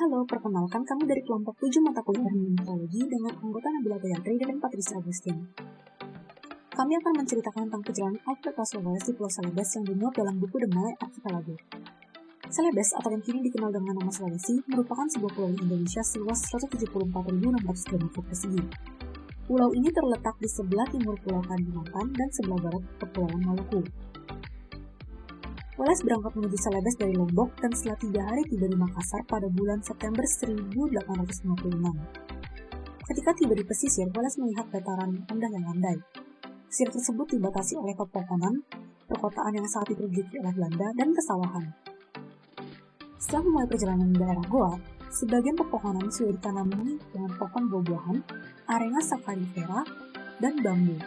Halo, perkenalkan kami dari kelompok 7 mata kuliah Hermeneutologi dengan anggota Nabila Gayatri dan Patricia Agustin. Kami akan menceritakan tentang perjalanan Alfred Laslowes di Pulau Celebes yang dimuat dalam buku Malay Archipelago. Celebes atau yang kini dikenal dengan nama Sulawesi merupakan sebuah pulau di Indonesia seluas 174.600 km persegi. Pulau ini terletak di sebelah timur Pulau Kalimantan dan sebelah barat Kepulauan Maluku. Wallace berangkat menuju Celebes dari Lombok dan setelah tiga hari tiba di Makassar pada bulan September 1856. Ketika tiba di pesisir, Wallace melihat dataran rendah yang landai. Pesisir tersebut dibatasi oleh pepohonan, perkotaan yang saat itu diduduki oleh Belanda, dan kesawahan. Setelah memulai perjalanan di daerah Goa, sebagian pepohonan sudah ditanami dengan pohon buah-buahan, arena sakarifera, dan bambu.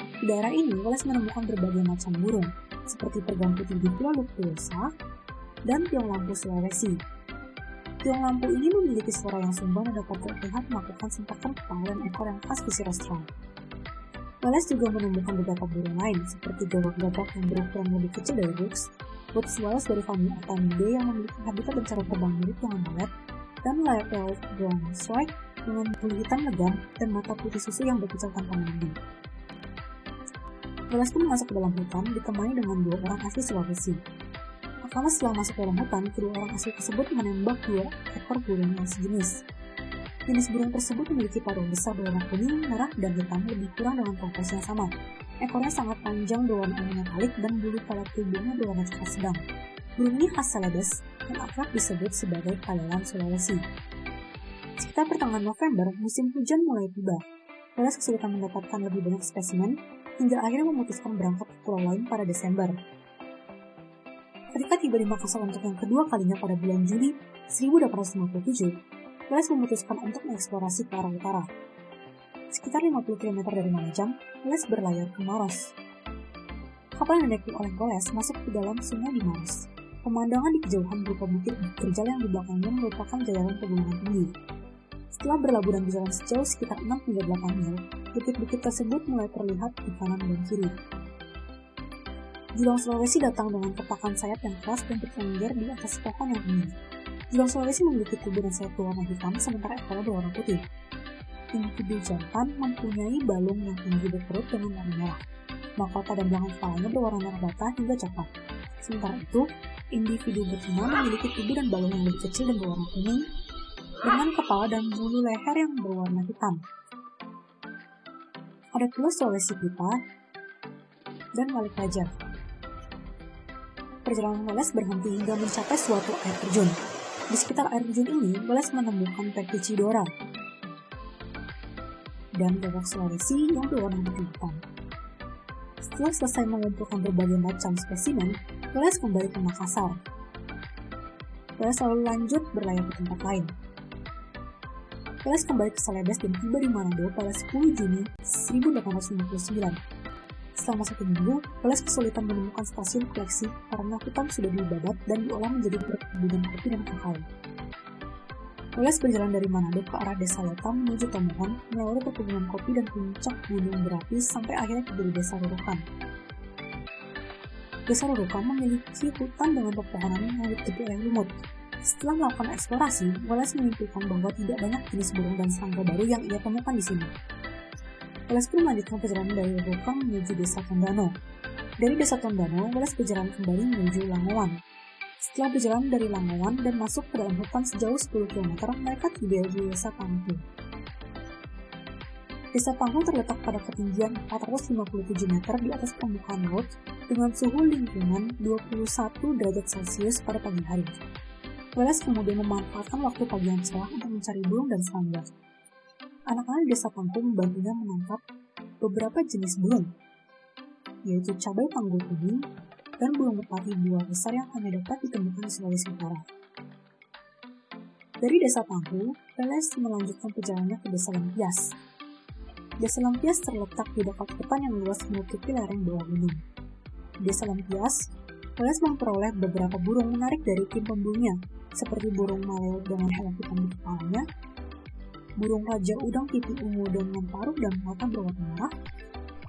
Di daerah ini, Wallace menemukan berbagai macam burung, seperti pergang putih di Pulau Luktuosa dan tiong lampu Sulawesi. Tiong lampu ini memiliki suara yang sumbang dan dapat terlihat melakukan sentakan kepala dan ekor yang khas pesisir Australia. Wallace juga menemukan beberapa burung lain, seperti gagak-gagak yang berukuran lebih kecil dari Rux, Woods Wallace dari famili Atanidae yang memiliki habitat dan cara terbang mirip dengan mayat, dan Laertail brown strike dengan bulu hitam legam dan mata putih susu yang berkicau tanpa mandi. Wallace pun masuk ke dalam hutan ditemani dengan dua orang asli Sulawesi. Pertama setelah masuk ke dalam hutan, kedua orang asli tersebut menembak dua ekor burung yang sejenis. Jenis burung tersebut memiliki paruh besar berwarna kuning, merah, dan hitam lebih kurang dengan proporsi yang sama. Ekornya sangat panjang berwarna ungu metalik dan bulu pada tubuhnya berwarna coklat sedang. Burung ini khas Celebes dan akrab disebut sebagai kalelan Sulawesi. Sekitar pertengahan November, musim hujan mulai tiba. Wallace kesulitan mendapatkan lebih banyak spesimen hingga akhirnya memutuskan berangkat ke pulau lain pada Desember. Ketika tiba di Makassar untuk yang kedua kalinya pada bulan Juli 1857, Wallace memutuskan untuk mengeksplorasi ke arah utara. Sekitar 50 km dari Manajam, Wallace berlayar ke Maros. Kapal yang dinaiki oleh Wallace masuk ke dalam sungai di Maros. Pemandangan di kejauhan berupa bukit terjal yang di belakangnya merupakan jajaran pegunungan tinggi. Setelah berlabuh dan berjalan sejauh sekitar 6 hingga 8 mil, bukit-bukit tersebut mulai terlihat di kanan dan kiri. Julang Sulawesi datang dengan ketakan sayap yang keras dan bertengger di atas pohon yang tinggi. Julang Sulawesi memiliki tubuh dan sayap berwarna hitam, sementara ekornya berwarna putih. Individu jantan mempunyai balung yang tinggi berperut dengan warna merah. Mahkota dan belakang kepalanya berwarna merah bata hingga coklat. Sementara itu, individu betina memiliki tubuh dan balung yang lebih kecil dan berwarna kuning, dengan kepala dan bulu leher yang berwarna hitam. Ada pula Sulawesi Pita dan Walik Raja. Perjalanan Wallace berhenti hingga mencapai suatu air terjun. Di sekitar air terjun ini, Wallace menemukan Perticidora dan gagak Sulawesi yang berwarna hitam. Setelah selesai mengumpulkan berbagai macam spesimen, Wallace kembali ke Makassar. Wallace lalu lanjut berlayar ke tempat lain. Wallace kembali ke Celebes dan tiba di Manado pada 10 Juni 1859. Selama satu minggu, Wallace kesulitan menemukan stasiun koleksi karena hutan sudah dibabat dan diolah menjadi perkebunan kopi dan kakao. Wallace berjalan dari Manado ke arah desa Lotam menuju Tomohon, melalui perkebunan kopi dan puncak gunung berapi sampai akhirnya tiba di desa Rurukan. Desa Rurukan memiliki hutan dengan pepohonan yang ditutupi oleh lumut. Setelah melakukan eksplorasi, Wallace menyimpulkan bahwa tidak banyak jenis burung dan serangga baru yang ia temukan di sini. Wallace pun melanjutkan perjalanan dari Rurukan menuju desa Tondano. Dari desa Tondano, Wallace berjalan kembali menuju Langowan, setelah berjalan dari Langowan dan masuk ke dalam hutan sejauh 10 km, mereka tiba di desa Panghu. Desa Panghu terletak pada ketinggian 457 meter di atas permukaan laut dengan suhu lingkungan 21 derajat Celcius pada pagi hari. Wallace kemudian memanfaatkan waktu pagi yang cerah untuk mencari burung dan serangga. Anak-anak desa Panghu membantunya menangkap beberapa jenis burung, yaitu cabai panggul kuning, dan burung merpati buah besar yang hanya dapat ditemukan di Sulawesi Utara. Dari desa Panghu, Peles melanjutkan perjalanannya ke desa Lempias. Desa Lempias terletak di dekat hutan yang luas menutupi lereng bawah gunung. Di desa Lempias, Peles memperoleh beberapa burung menarik dari tim pemburunya, seperti burung maleo dengan hewan hitam di kepalanya, burung raja udang pipi ungu dengan paruh dan mata berwarna merah,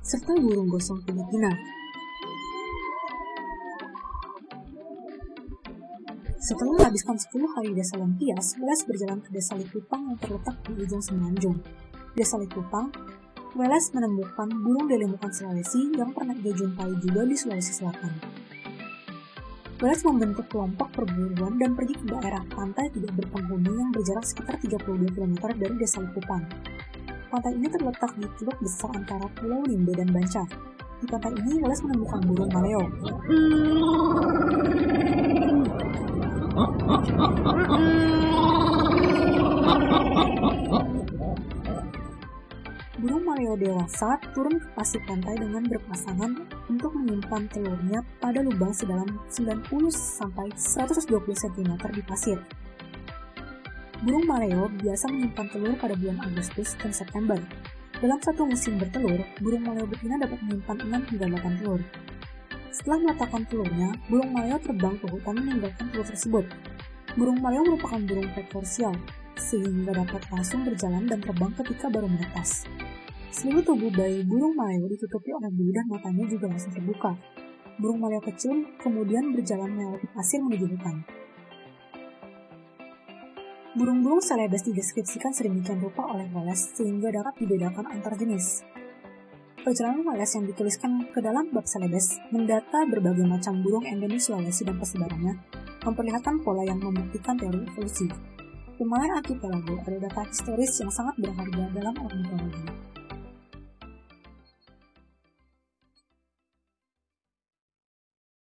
serta burung gosong Filipina Setelah menghabiskan 10 hari desa Lempias, Welas berjalan ke desa Likupang yang terletak di ujung Semenanjung. Desa Likupang, Welas menemukan burung delimukan Sulawesi yang pernah ia jumpai juga di Sulawesi Selatan. Welas membentuk kelompok perburuan dan pergi ke daerah pantai tidak berpenghuni yang berjarak sekitar 32 km dari desa Likupang. Pantai ini terletak di teluk besar antara Pulau Limbe dan Bancar. Di pantai ini, Welas menemukan burung maleo. Burung maleo dewasa turun ke pasir pantai dengan berpasangan untuk menyimpan telurnya pada lubang sedalam 90 sampai 120 cm di pasir. Burung maleo biasa menyimpan telur pada bulan Agustus dan September. Dalam satu musim bertelur, burung maleo betina dapat menyimpan 6 hingga 8 telur. Setelah meletakkan telurnya, burung maleo terbang ke hutan meninggalkan telur tersebut. Burung maleo merupakan burung prekorsial, sehingga dapat langsung berjalan dan terbang ketika baru menetas. Seluruh tubuh bayi burung maleo ditutupi oleh bulu dan matanya juga langsung terbuka. Burung maleo kecil kemudian berjalan melewati pasir menuju hutan. Burung-burung selebes dideskripsikan sedemikian rupa oleh Wallace sehingga dapat dibedakan antar jenis. Perjalanan Wallace yang dituliskan ke dalam bab selebes mendata berbagai macam burung endemis Sulawesi dan persebarannya, memperlihatkan pola yang membuktikan teori evolusi. Lumayan archipelago ada data historis yang sangat berharga dalam ornitologi.